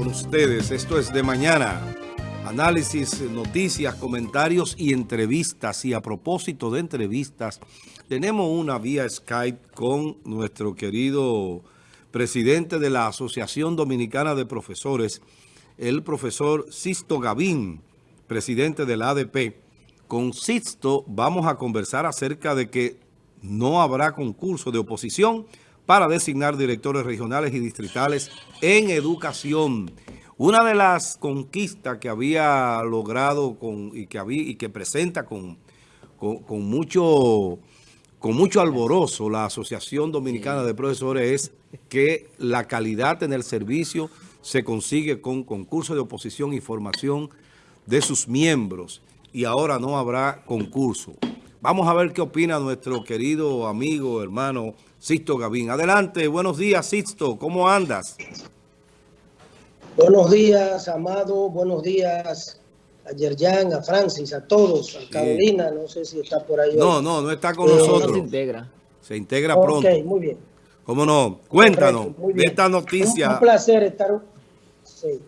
con ustedes. Esto es de mañana. Análisis, noticias, comentarios y entrevistas. Y a propósito de entrevistas, tenemos una vía Skype con nuestro querido presidente de la Asociación Dominicana de Profesores, el profesor Sisto Gavín, presidente de la ADP. Con Sisto vamos a conversar acerca de que no habrá concurso de oposición para designar directores regionales y distritales en educación. Una de las conquistas que había logrado con, y, que había, y que presenta con, con, mucho, con mucho alborozo la Asociación Dominicana de Profesores es que la calidad en el servicio se consigue con concurso de oposición y formación de sus miembros y ahora no habrá concurso. Vamos a ver qué opina nuestro querido amigo, hermano Sisto Gavín. Adelante, buenos días Sisto, ¿cómo andas? Buenos días, Amado, buenos días a Yerjan, a Francis, a todos, a Carolina, no sé si está por ahí. No, no, no está con eh, nosotros. se integra. Se integra pronto. Ok, muy bien. ¿Cómo no? Cuéntanos de esta noticia. Un, placer estar... Sí.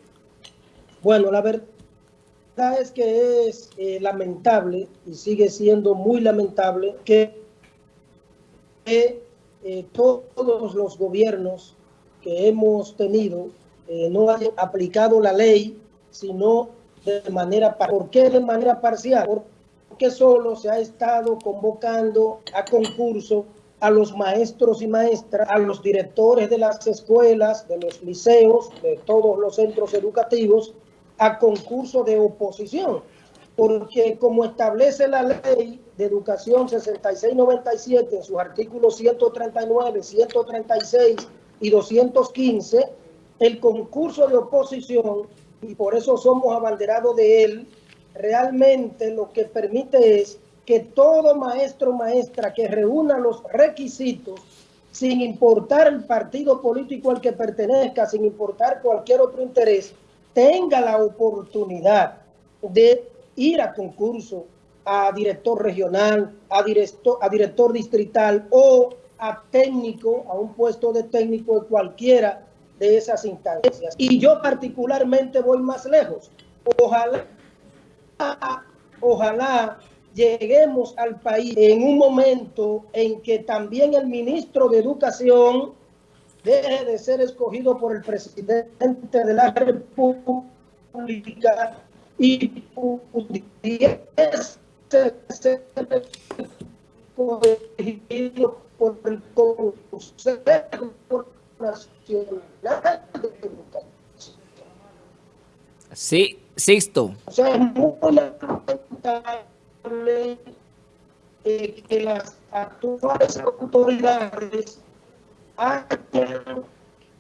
Bueno, la verdad es que es eh, lamentable y sigue siendo muy lamentable que eh, todos los gobiernos que hemos tenido eh, no hayan aplicado la ley, sino de manera... ¿Por qué de manera parcial? Porque solo se ha estado convocando a concurso a los maestros y maestras, a los directores de las escuelas, de los liceos, de todos los centros educativos, a concurso de oposición, porque como establece la ley de educación 6697 en sus artículos 139, 136 y 215, el concurso de oposición, y por eso somos abanderados de él, realmente lo que permite es que todo maestro o maestra que reúna los requisitos, sin importar el partido político al que pertenezca, sin importar cualquier otro interés, tenga la oportunidad de ir a concurso, a director regional, a director, a director distrital o a técnico, a un puesto de técnico de cualquiera de esas instancias. Y yo particularmente voy más lejos. Ojalá, ojalá lleguemos al país en un momento en que también el ministro de Educación deje de ser escogido por el presidente de la República y pudiese ser escogido por el Consejo Nacional de Educación. Sí, Sixto. O sea, es muy lamentable eh, que las actuales autoridades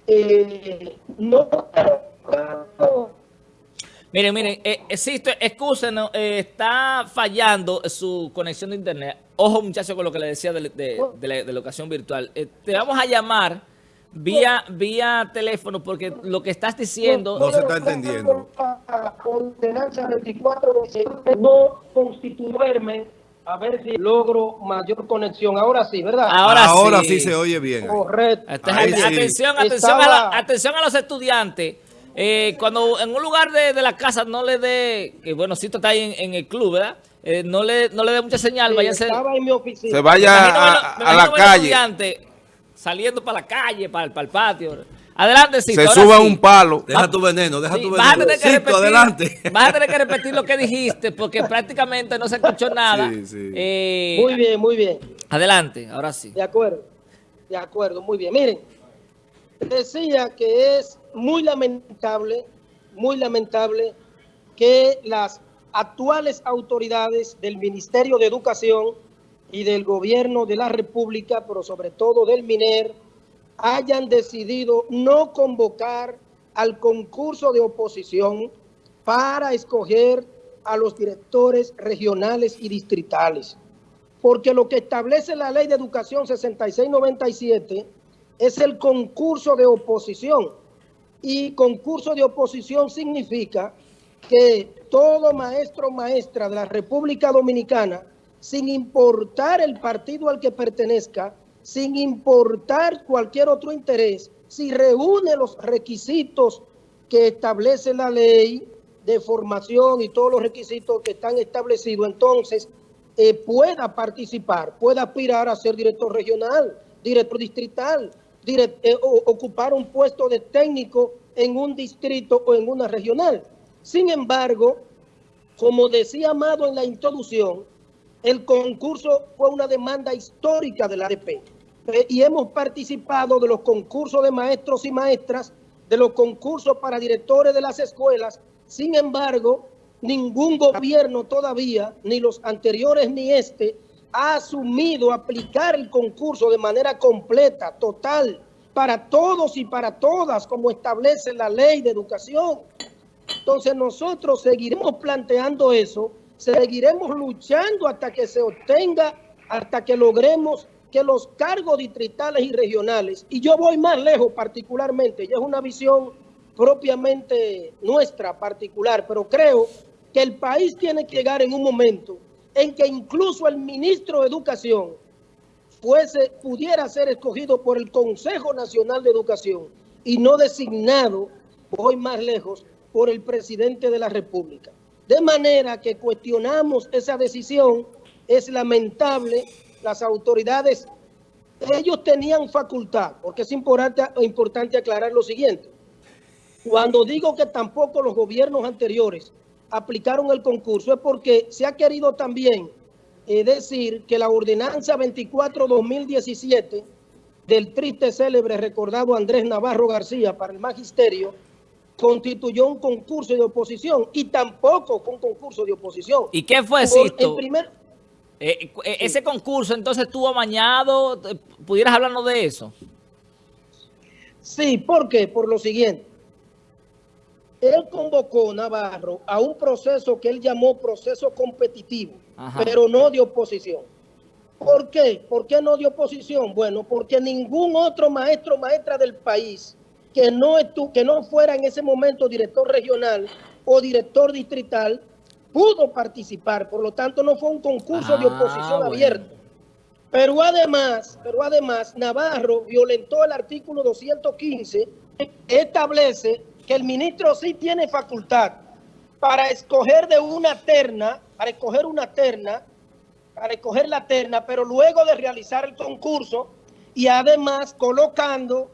eh, no Miren, miren, eh, existe, excúsenos, eh, está fallando su conexión de internet. Ojo, muchachos, con lo que le decía de, la, educación virtual. Eh, te vamos a llamar vía vía teléfono porque lo que estás diciendo... No se está entendiendo. Ordenanza 24 no constituirme a ver si logro mayor conexión. Ahora sí, ¿verdad? Ahora, sí. se oye bien. Correcto. Atención, atención, a atención a los estudiantes. Eh, cuando en un lugar de, la casa no le dé, que bueno, si está ahí en, el club, ¿verdad? Eh, no le no le dé mucha señal, váyase, Se vaya a, la calle. Saliendo para la calle, para, para el patio. Adelante, Cito. Se suba un palo. Deja tu veneno, deja tu veneno. Vas a, tener que repetir, adelante. vas a tener que repetir lo que dijiste, porque prácticamente no se escuchó nada. Sí, sí. Eh, muy bien, muy bien. Adelante, ahora sí. De acuerdo, de acuerdo, muy bien. Miren, decía que es muy lamentable, muy lamentable que las actuales autoridades del Ministerio de Educación y del Gobierno de la República, pero sobre todo del MINER, hayan decidido no convocar al concurso de oposición para escoger a los directores regionales y distritales. Porque lo que establece la Ley de Educación 6697 es el concurso de oposición. Y concurso de oposición significa que todo maestro o maestra de la República Dominicana, sin importar el partido al que pertenezca, sin importar cualquier otro interés, si reúne los requisitos que establece la ley de formación y todos los requisitos que están establecidos, entonces eh, pueda participar, pueda aspirar a ser director regional, director distrital, eh, ocupar un puesto de técnico en un distrito o en una regional. Sin embargo, como decía Amado en la introducción, el concurso fue una demanda histórica de la ADP eh, y hemos participado de los concursos de maestros y maestras, de los concursos para directores de las escuelas. Sin embargo, ningún gobierno todavía, ni los anteriores ni este, ha asumido aplicar el concurso de manera completa, total, para todos y para todas, como establece la ley de educación. Entonces nosotros seguiremos planteando eso, seguiremos luchando hasta que se obtenga, hasta que logremos que los cargos distritales y regionales, y yo voy más lejos particularmente, ya es una visión propiamente nuestra particular, pero creo que el país tiene que llegar en un momento en que incluso el ministro de Educación fuese, pudiera ser escogido por el Consejo Nacional de Educación y no designado, voy más lejos, por el presidente de la República. De manera que cuestionamos esa decisión, es lamentable, las autoridades, ellos tenían facultad, porque es importante, importante aclarar lo siguiente. Cuando digo que tampoco los gobiernos anteriores aplicaron el concurso es porque se ha querido también eh, decir que la ordenanza 24-2017 del triste célebre recordado Andrés Navarro García para el magisterio constituyó un concurso de oposición y tampoco fue un concurso de oposición. ¿Y qué fue, Sisto? primer... Eh, eh, ese concurso entonces estuvo amañado, ¿pudieras hablarnos de eso? Sí, ¿por qué? Por lo siguiente. Él convocó, Navarro, a un proceso que él llamó proceso competitivo, pero no de oposición. ¿Por qué? ¿Por qué no de oposición? Bueno, porque ningún otro maestro o maestra del país que no, que no fuera en ese momento director regional o director distrital pudo participar. Por lo tanto, no fue un concurso de ah, oposición abierto. Pero además, pero además, Navarro violentó el artículo 215 que establece que el ministro sí tiene facultad para escoger de una terna, para escoger una terna, para escoger la terna, pero luego de realizar el concurso y además colocando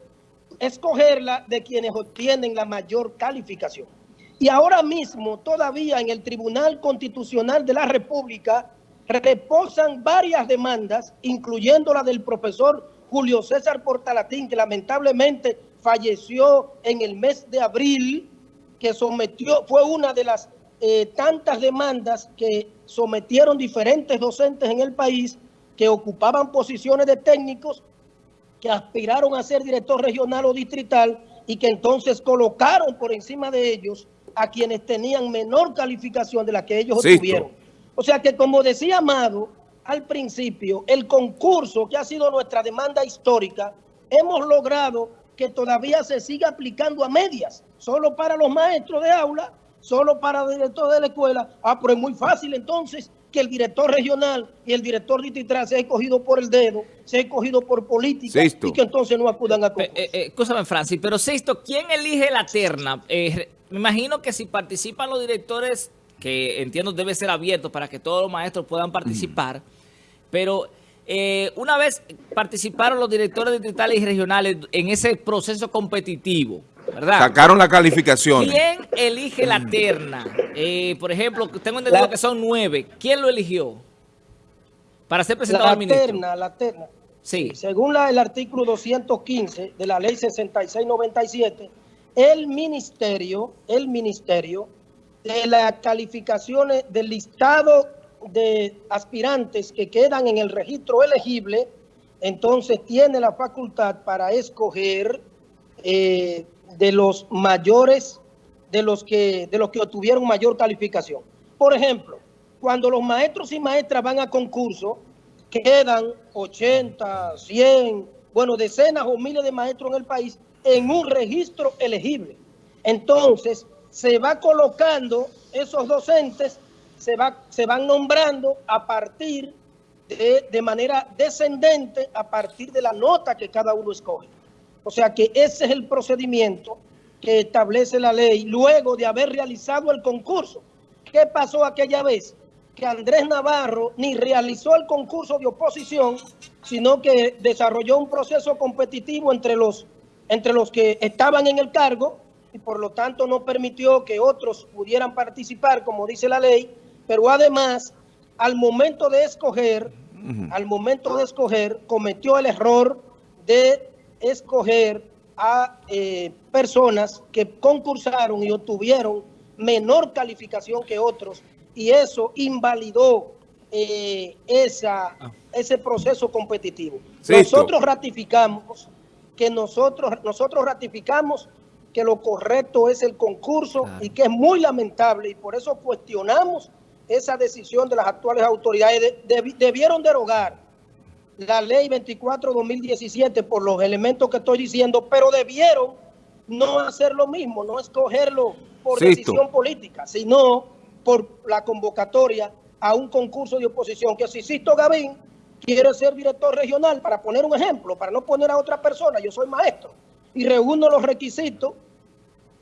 escogerla de quienes obtienen la mayor calificación. Y ahora mismo, todavía en el Tribunal Constitucional de la República, reposan varias demandas, incluyendo la del profesor Julio César Portalatín, que lamentablemente falleció en el mes de abril, que sometió, fue una de las eh, tantas demandas que sometieron diferentes docentes en el país que ocupaban posiciones de técnicos que aspiraron a ser director regional o distrital y que entonces colocaron por encima de ellos a quienes tenían menor calificación de la que ellos obtuvieron. O sea que como decía Amado al principio, el concurso que ha sido nuestra demanda histórica, hemos logrado que todavía se siga aplicando a medias, solo para los maestros de aula, solo para el director de la escuela. Ah, pero es muy fácil entonces que el director regional y el director distrital se ha escogido por el dedo, se ha escogido por política y que entonces no acudan a eh, concurso. Eh, escúchame, Francis, pero Sexto, ¿quién elige la terna? Eh, me imagino que si participan los directores, que entiendo debe ser abierto para que todos los maestros puedan participar, pero una vez participaron los directores distritales y regionales en ese proceso competitivo, Sacaron la calificación. ¿Quién elige la terna? Eh, por ejemplo, tengo entendido que son nueve. ¿Quién lo eligió? Para ser presentado la al ministro. Terna, la terna. Sí. Según el artículo 215 de la ley 6697, el ministerio, el ministerio de las calificaciones del listado de aspirantes que quedan en el registro elegible, entonces tiene la facultad para escoger eh, de los mayores, de los que, de los que obtuvieron mayor calificación. Por ejemplo, cuando los maestros y maestras van a concurso, quedan 80, 100, bueno, decenas o miles de maestros en el país en un registro elegible. Entonces, se va colocando esos docentes, se, va, se van nombrando a partir de, de manera descendente, a partir de la nota que cada uno escoge. O sea que ese es el procedimiento que establece la ley luego de haber realizado el concurso. ¿Qué pasó aquella vez? Que Andrés Navarro ni realizó el concurso de oposición, sino que desarrolló un proceso competitivo entre los, entre los que estaban en el cargo y por lo tanto no permitió que otros pudieran participar, como dice la ley, pero además, al momento de escoger, al momento de escoger, cometió el error de escoger a eh, personas que concursaron y obtuvieron menor calificación que otros y eso invalidó eh, esa, ah. ese proceso competitivo. Nosotros ratificamos que nosotros, nosotros ratificamos que lo correcto es el concurso y que es muy lamentable y por eso cuestionamos esa decisión de las actuales autoridades. debieron derogar la ley 24-2017 por los elementos que estoy diciendo, pero debieron no hacer lo mismo, no escogerlo por decisión política, sino por la convocatoria a un concurso de oposición, que si Sisto Gavín quiere ser director regional, para poner un ejemplo, para no poner a otra persona, yo soy maestro, y reúno los requisitos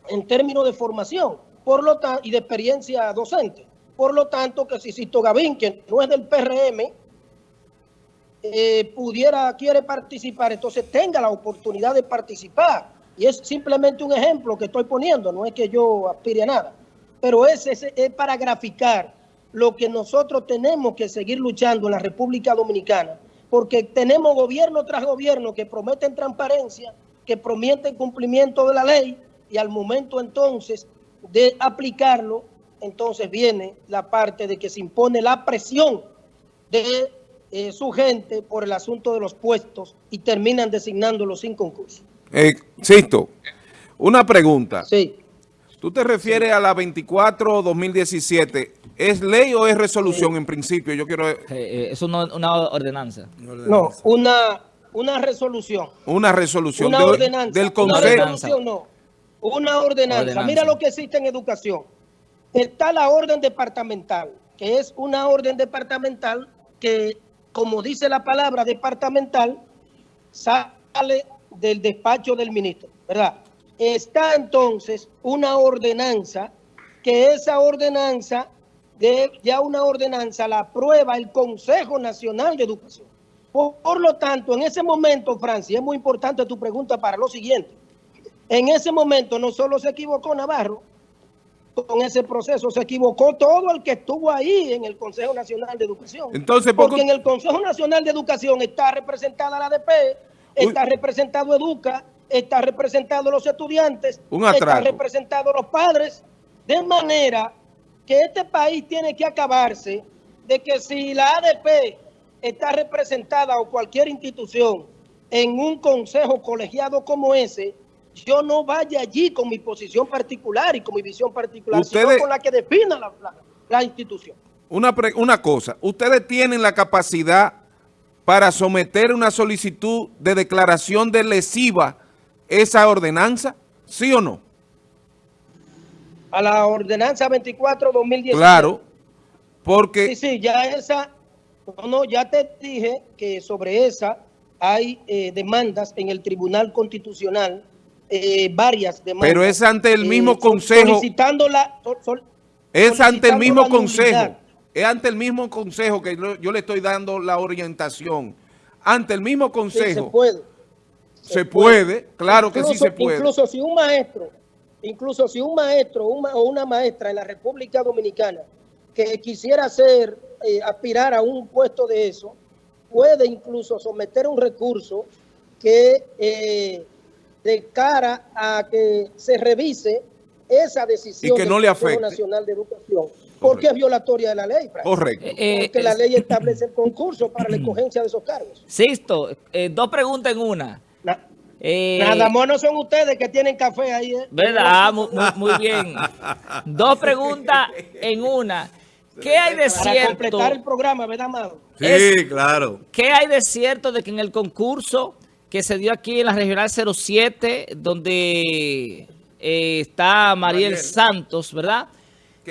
en términos de formación por lo y de experiencia docente. Por lo tanto, que si Sisto Gavín, que no es del PRM, eh, pudiera, quiere participar, entonces tenga la oportunidad de participar. Y es simplemente un ejemplo que estoy poniendo, no es que yo aspire a nada. Pero ese, es para graficar lo que nosotros tenemos que seguir luchando en la República Dominicana, porque tenemos gobierno tras gobierno que prometen transparencia, que prometen cumplimiento de la ley, y al momento entonces de aplicarlo, entonces viene la parte de que se impone la presión de eh, su gente por el asunto de los puestos y terminan designándolos sin concurso. Eh, Sisto, una pregunta. Sí. ¿Tú te refieres a la 24-2017? ¿Es ley o es resolución en principio? Yo quiero... Eh, es una, ordenanza. No, una, una resolución. Una resolución. Una ordenanza. Del Consejo. Una resolución no. Una ordenanza. Mira lo que existe en educación. Está la orden departamental, que es una orden departamental que como dice la palabra departamental, sale del despacho del ministro, ¿verdad? Está entonces una ordenanza, que esa ordenanza, de, ya una ordenanza la aprueba el Consejo Nacional de Educación. Por, por lo tanto, en ese momento, Francia, es muy importante tu pregunta para lo siguiente. En ese momento no solo se equivocó Navarro, con ese proceso. Se equivocó todo el que estuvo ahí en el Consejo Nacional de Educación. Entonces, Porque en el Consejo Nacional de Educación está representada la ADP, está representado Educa, está representado los estudiantes, está representado los padres, de manera que este país tiene que acabarse de que si la ADP está representada o cualquier institución en un consejo colegiado como ese, yo no vaya allí con mi posición particular y con mi visión particular, sino con la que defina la, institución. Una, una cosa, ustedes tienen la capacidad para someter una solicitud de declaración de lesiva esa ordenanza, ¿sí o no? A la ordenanza 24-2017. Claro, porque... Sí, sí, ya esa, no, no, ya te dije que sobre esa hay eh, demandas en el Tribunal Constitucional eh, varias demandas. Pero es ante el mismo eh, consejo. Solicitando la, es ante el mismo consejo. Es ante el mismo consejo que yo le estoy dando la orientación. Ante el mismo consejo. se puede. Se, puede. claro que sí se puede. Incluso si un maestro, incluso si un maestro o una maestra en la República Dominicana que quisiera hacer, eh, aspirar a un puesto de eso, puede incluso someter un recurso que de cara a que se revise esa decisión que no del le Nacional de Educación, porque es violatoria de la ley. Correcto. Eh, porque la ley establece el concurso para la escogencia de esos cargos. Sisto, eh, dos preguntas en una. Eh, Nada más no son ustedes que tienen café ahí. ¿Verdad? Muy, bien. Dos preguntas en una. ¿Qué hay de cierto? Para completar el programa, ¿verdad, Amado? Sí, claro. ¿Qué hay de cierto de que en el concurso que se dio aquí en la Regional 07, donde eh, está Mariel, Santos, ¿verdad?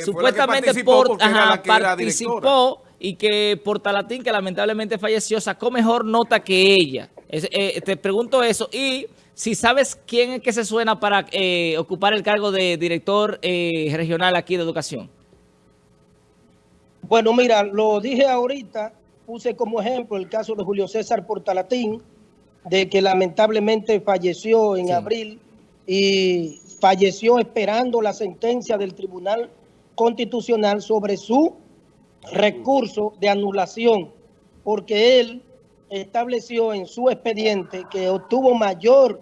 Supuestamente por, participó y que Portalatín, que lamentablemente falleció, sacó mejor nota que ella. Eh, te pregunto eso. Y si sabes quién es que se suena para eh, ocupar el cargo de director eh, regional aquí de educación. Bueno, mira, lo dije ahorita, puse como ejemplo el caso de Julio César Portalatín, de que lamentablemente falleció en abril y falleció esperando la sentencia del Tribunal Constitucional sobre su recurso de anulación, porque él estableció en su expediente que obtuvo mayor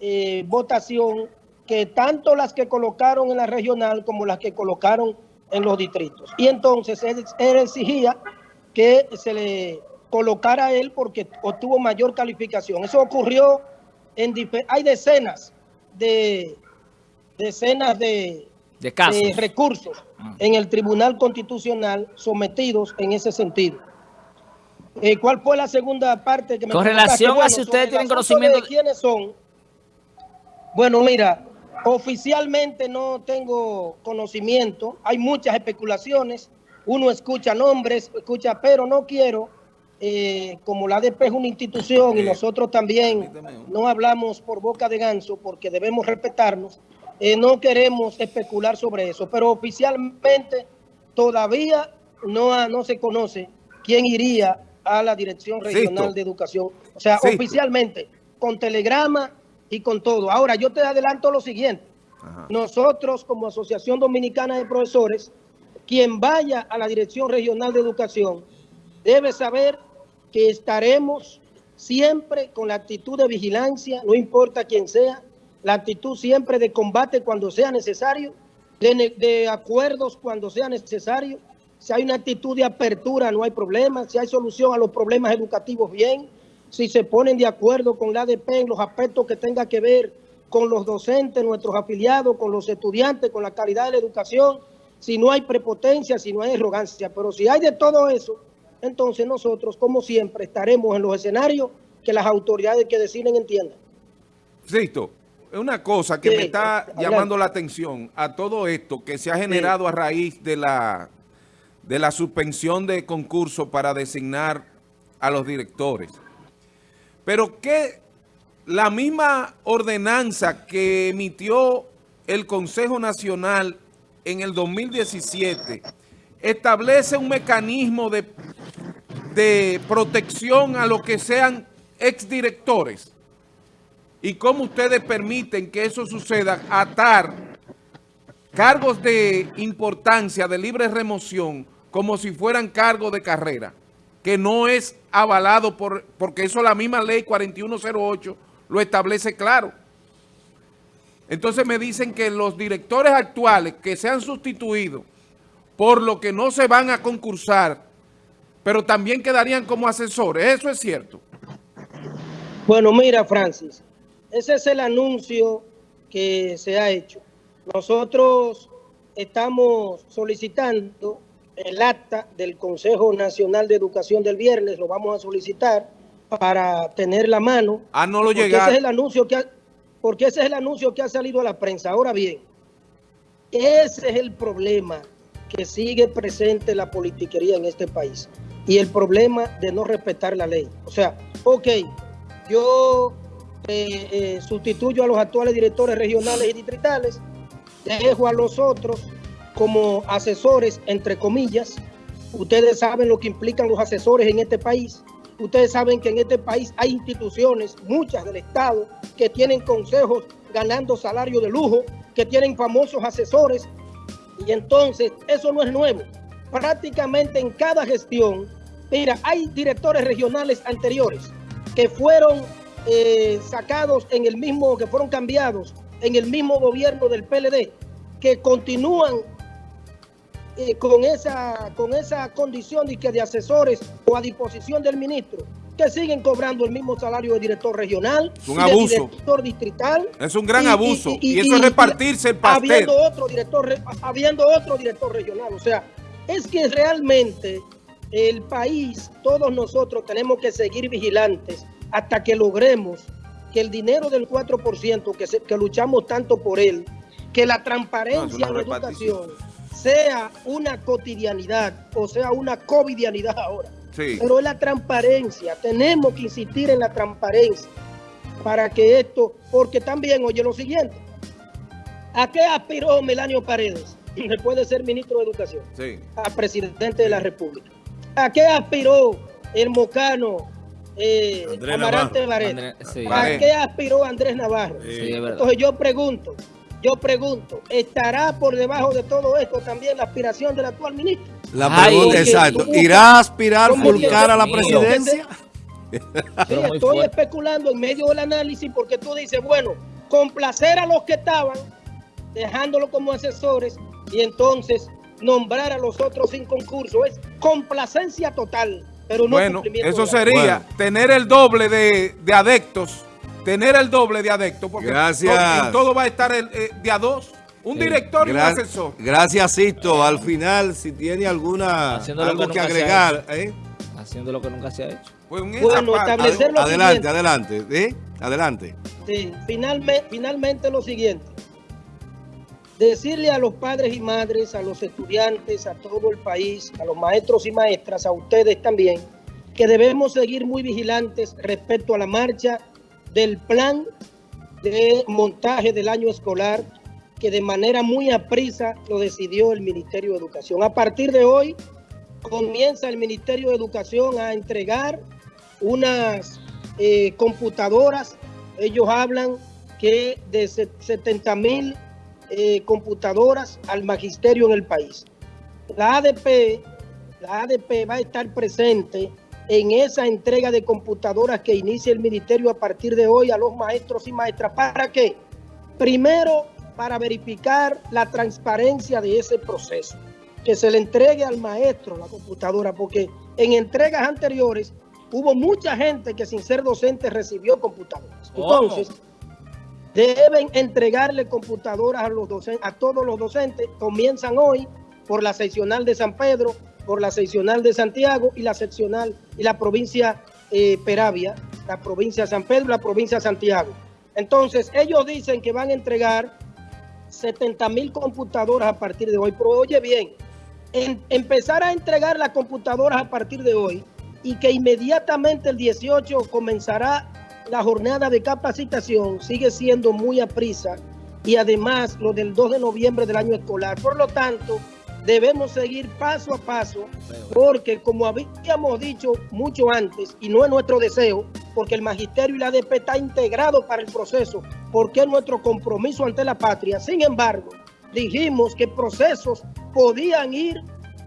eh, votación que tanto las que colocaron en la regional como las que colocaron en los distritos. Y entonces él, exigía que se le colocara a él porque obtuvo mayor calificación. Eso ocurrió en... Hay decenas de decenas de, de, recursos ah. en el Tribunal Constitucional sometidos en ese sentido. Eh, ¿Cuál fue la segunda parte que me Con relación a si ustedes tienen conocimiento de quiénes son. Bueno, mira, oficialmente no tengo conocimiento. Hay muchas especulaciones. Uno escucha nombres, escucha, pero no quiero, eh, como la ADP es una institución y nosotros también no hablamos por boca de ganso porque debemos respetarnos, eh, no queremos especular sobre eso. Pero oficialmente todavía no, no se conoce quién iría a la Dirección Regional de Educación. O sea, oficialmente, con telegrama y con todo. Ahora, yo te adelanto lo siguiente. Nosotros, como Asociación Dominicana de Profesores, quien vaya a la Dirección Regional de Educación debe saber que estaremos siempre con la actitud de vigilancia, no importa quién sea, la actitud siempre de combate cuando sea necesario, de, acuerdos cuando sea necesario, si hay una actitud de apertura, no hay problema. Si hay solución a los problemas educativos, bien. Si se ponen de acuerdo con la ADP en los aspectos que tenga que ver con los docentes, nuestros afiliados, con los estudiantes, con la calidad de la educación, si no hay prepotencia, si no hay arrogancia. Pero si hay de todo eso, entonces nosotros, como siempre, estaremos en los escenarios que las autoridades que deciden entiendan. Es una cosa que me está llamando la atención a todo esto que se ha generado a raíz de la de la suspensión de concurso para designar a los directores. Pero que la misma ordenanza que emitió el Consejo Nacional en el 2017 establece un mecanismo de, de protección a los que sean exdirectores. ¿Y cómo ustedes permiten que eso suceda? Atar cargos de importancia, de libre remoción, como si fueran cargos de carrera, que no es avalado por, porque eso la misma ley 4108 lo establece claro. Entonces me dicen que los directores actuales que se han sustituido por lo que no se van a concursar, pero también quedarían como asesores. ¿Eso es cierto? Bueno, mira, Francis, ese es el anuncio que se ha hecho. Nosotros estamos solicitando el acta del Consejo Nacional de Educación del viernes, lo vamos a solicitar para tener la mano. Ah, no lo llega. Ese es el anuncio que ha, porque ese es el anuncio que ha salido a la prensa. Ahora bien, ese es el problema que sigue presente la politiquería en este país y el problema de no respetar la ley. O sea, ok, yo eh, eh, sustituyo a los actuales directores regionales y distritales, dejo a los otros como asesores, entre comillas. Ustedes saben lo que implican los asesores en este país. Ustedes saben que en este país hay instituciones, muchas del Estado, que tienen consejos ganando salario de lujo, que tienen famosos asesores. Y entonces, eso no es nuevo. Prácticamente en cada gestión, mira, hay directores regionales anteriores que fueron eh, sacados en el mismo, que fueron cambiados en el mismo gobierno del PLD, que continúan eh, con, esa, con esa condición de, que de asesores o a disposición del ministro, que siguen cobrando el mismo salario de director regional, es un abuso. director distrital. Es un gran abuso. Y, eso es repartirse el pastel. Habiendo otro, director, habiendo otro director regional. O sea, es que realmente el país, todos nosotros tenemos que seguir vigilantes hasta que logremos que el dinero del 4%, que, que luchamos tanto por él, que la transparencia en la educación sea una cotidianidad o sea una covidianidad ahora. Pero es la transparencia, tenemos que insistir en la transparencia. para que esto, porque también, oye lo siguiente, ¿a qué aspiró Melanio Paredes después de ser ministro de Educación? Sí. A presidente de la República. ¿A qué aspiró el mocano eh, Amarante Navarro. Varela? Sí. ¿A qué aspiró Andrés Navarro? Entonces yo pregunto, yo pregunto, ¿estará por debajo de todo esto también la aspiración del actual ministro? La pregunta, exacto. ¿cómo- ¿Irá a aspirar Fulcar a la presidencia? Sí, estoy especulando en medio del análisis porque tú dices, bueno, complacer a los que estaban, dejándolo como asesores, y entonces nombrar a los otros sin concurso. Es complacencia total, pero no Bueno, cumplimiento eso de la- sería Bueno. tener el doble de, de adeptos, tener el doble de adeptos, porque Gracias. en todo va a estar el, eh, de a dos, un Sí. director y un asesor. Gracias, Sisto. Al final, si tiene alguna Haciendo lo algo que que nunca se agregar, ¿eh? Haciendo lo que nunca se ha hecho. Pues Bueno, parte- establecer- lo adelante, siguiente. adelante, ¿eh? Adelante. Sí, finalmente, finalmente lo siguiente. Decirle a los padres y madres, a los estudiantes, a todo el país, a los maestros y maestras, a ustedes también, que debemos seguir muy vigilantes respecto a la marcha del plan de montaje del año escolar que de manera muy aprisa lo decidió el Ministerio de Educación. A partir de hoy comienza el Ministerio de Educación a entregar unas eh, computadoras. Ellos hablan que de se- 70 mil eh, computadoras al magisterio en el país. La ADP, la ADP va a estar presente en esa entrega de computadoras que inicia el ministerio a partir de hoy a los maestros y maestras. ¿Para qué? Primero, para verificar la transparencia de ese proceso. Que se le entregue al maestro la computadora, porque en entregas anteriores hubo mucha gente que sin ser docente recibió computadoras. Entonces, deben entregarle computadoras a, los docen- a todos los docentes. Comienzan hoy por la seccional de San Pedro, por la seccional de Santiago y la seccional y la provincia eh, Peravia, la provincia San Pedro la provincia Santiago. Entonces, ellos dicen que van a entregar 70 mil computadoras a partir de hoy. Pero oye bien, en- empezar a entregar las computadoras a partir de hoy y que inmediatamente el 18 comenzará la jornada de capacitación sigue siendo muy aprisa y además lo del 2 de noviembre del año escolar. Por lo tanto, debemos seguir paso a paso porque como habíamos dicho mucho antes y no es nuestro deseo, porque el magisterio y la ADP está integrado para el proceso, porque es nuestro compromiso ante la patria. Sin embargo, dijimos que procesos podían ir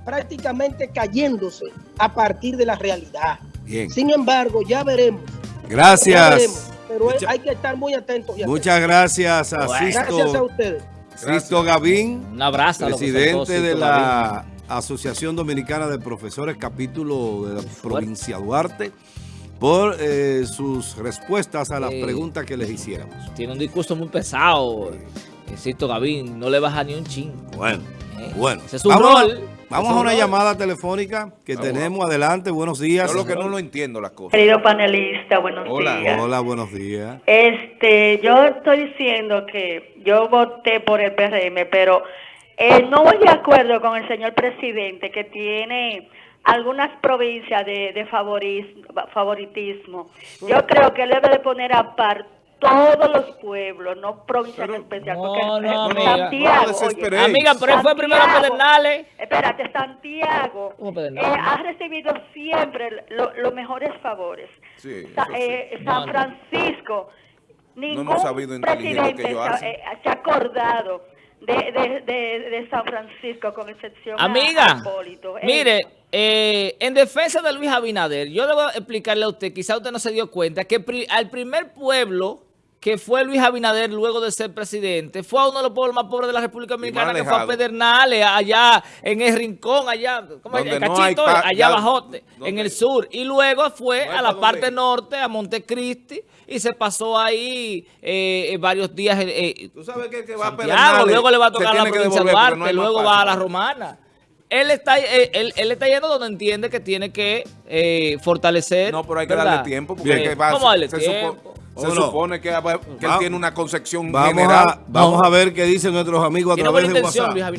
prácticamente cayéndose a partir de la realidad. Bien. Sin embargo, ya veremos. Ya Gracias. veremos, pero Mucha- hay que estar muy atentos. y Muchas gracias a Bueno. atentos. Gracias a ustedes. Sisto Gavín, Un abrazo presidente de la Asociación Dominicana de Profesores, capítulo de la provincia Duarte, por eh, sus respuestas a las Eh, preguntas que les hiciéramos. Tiene un discurso muy pesado. Sisto Gavín, no le baja ni un chin. Bueno. Bueno. Ese es su Vamos a- rol. Vamos Ese a es una rol. llamada telefónica que Vamos. tenemos. Adelante, buenos días. Yo lo que no lo entiendo las cosas. Querido panelista, buenos Hola. días. Hola, buenos días. Este, yo estoy diciendo que yo voté por el PRM, pero eh, no voy de acuerdo con el señor presidente que tiene algunas provincias de, de favoritismo. Yo creo que él debe de poner aparte todos los pueblos, no provincias en especial. no, porque no, amiga. Santiago, No oye, Amiga, pero él fue primero a Pedernales. Espérate, Santiago ¿Cómo eh, Pedernales? ha recibido siempre lo- los mejores favores. Sí, Sa- eso sí. eh, No, San no. Francisco, ningún hemos sabido presidente que ellos se, hacen. eh, se ha acordado de, de, de, de San Francisco, con excepción a- a Amiga, Hipólito. Eh, mire, eh, en defensa de Luis Abinader, yo debo explicarle a usted, quizá usted no se dio cuenta, que pri- al primer pueblo que fue Luis Abinader luego de ser presidente, fue a uno de los pueblos más pobres de la República Dominicana, que fue a. Pedernales, allá en el Rincón, allá, ¿cómo no hay Cachito, allá donde- en el sur. Y luego fue a la pa' parte norte, a Montecristi, y se pasó ahí eh, eh, varios días eh, eh, Tú sabes que va a Pedernales luego le va a tocar a la provincia de Duarte, no luego va a la. Romana. Él está, eh, él, él está yendo donde entiende que tiene que eh, fortalecer. No, pero hay que ¿verdad? darle tiempo porque Bien. es que va- ¿Cómo darle se, tiempo? Se supone que, que él Va- tiene una concepción Vamos general. a, vamos a ver qué dicen nuestros amigos a través de WhatsApp.